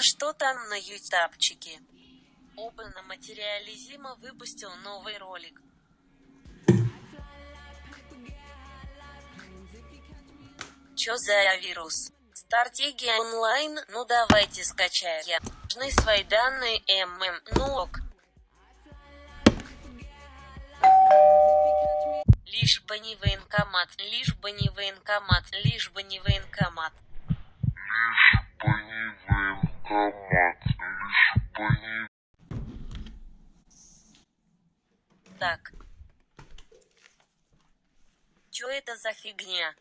что там на ютабчике? Опена Материализима выпустил новый ролик. Чё за вирус? Стратегия онлайн, ну давайте скачаем. Нужны свои данные ММ, ну ок. Лишь бы не военкомат, лишь бы не военкомат, лишь бы не военкомат. Лишь бы не военкомат. Так. Чё это за фигня?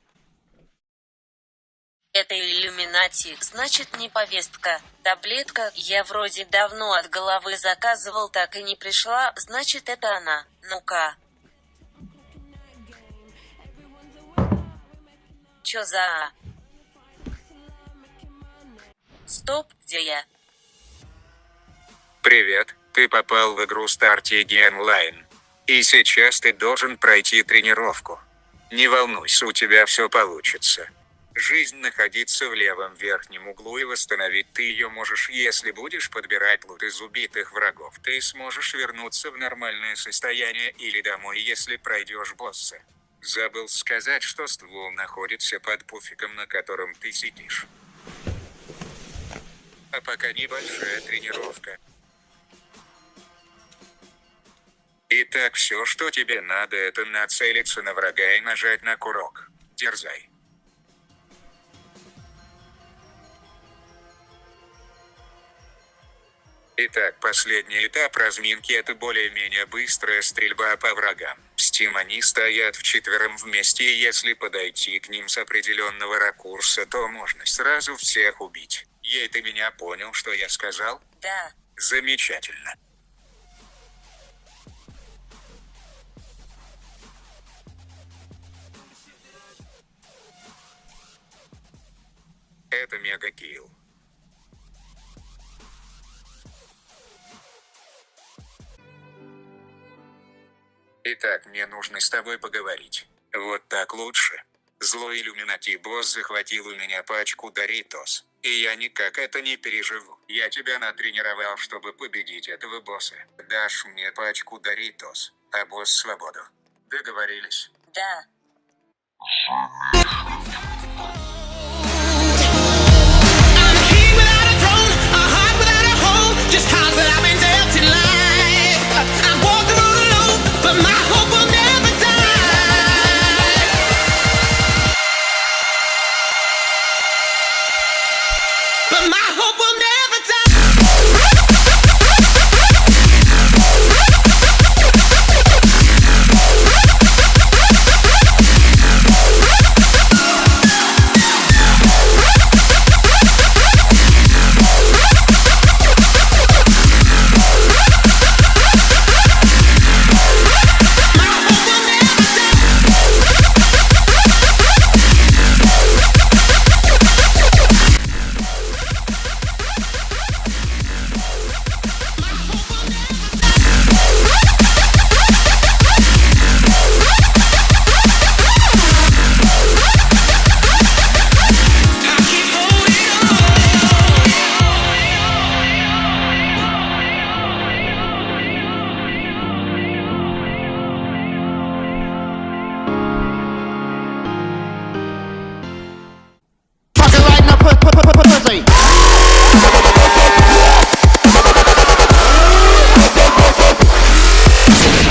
Это иллюминати, значит не повестка. Таблетка, я вроде давно от головы заказывал, так и не пришла, значит это она. Ну-ка. Чё за... а? Стоп, где я? Привет, ты попал в игру Strategi Online. И сейчас ты должен пройти тренировку. Не волнуйся, у тебя все получится. Жизнь находится в левом верхнем углу и восстановить ты ее можешь, если будешь подбирать лут из убитых врагов. Ты сможешь вернуться в нормальное состояние или домой, если пройдешь босса. Забыл сказать, что ствол находится под пуфиком, на котором ты сидишь. А пока небольшая тренировка. Итак, все, что тебе надо, это нацелиться на врага и нажать на курок. Дерзай. Итак, последний этап разминки это более-менее быстрая стрельба по врагам. Steam они стоят вчетвером вместе и если подойти к ним с определенного ракурса, то можно сразу всех убить. Ей ты меня понял, что я сказал? Да. Замечательно. Это мега-килл. Итак, мне нужно с тобой поговорить. Вот так лучше. Злой иллюминати босс захватил у меня пачку Доритос. И я никак это не переживу. Я тебя натренировал, чтобы победить этого босса. Дашь мне пачку Доритос, а босс свободу. Договорились? Да. But my hope will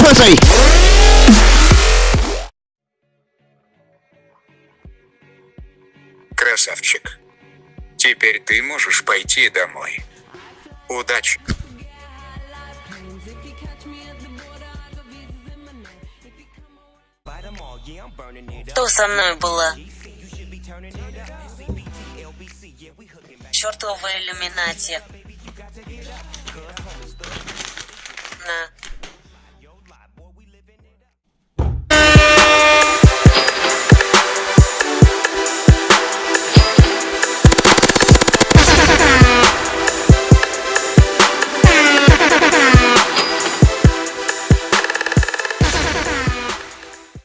pussy. Красавчик. Теперь ты можешь пойти домой. Удачи. Что со мной было? Чертовы иллюминати.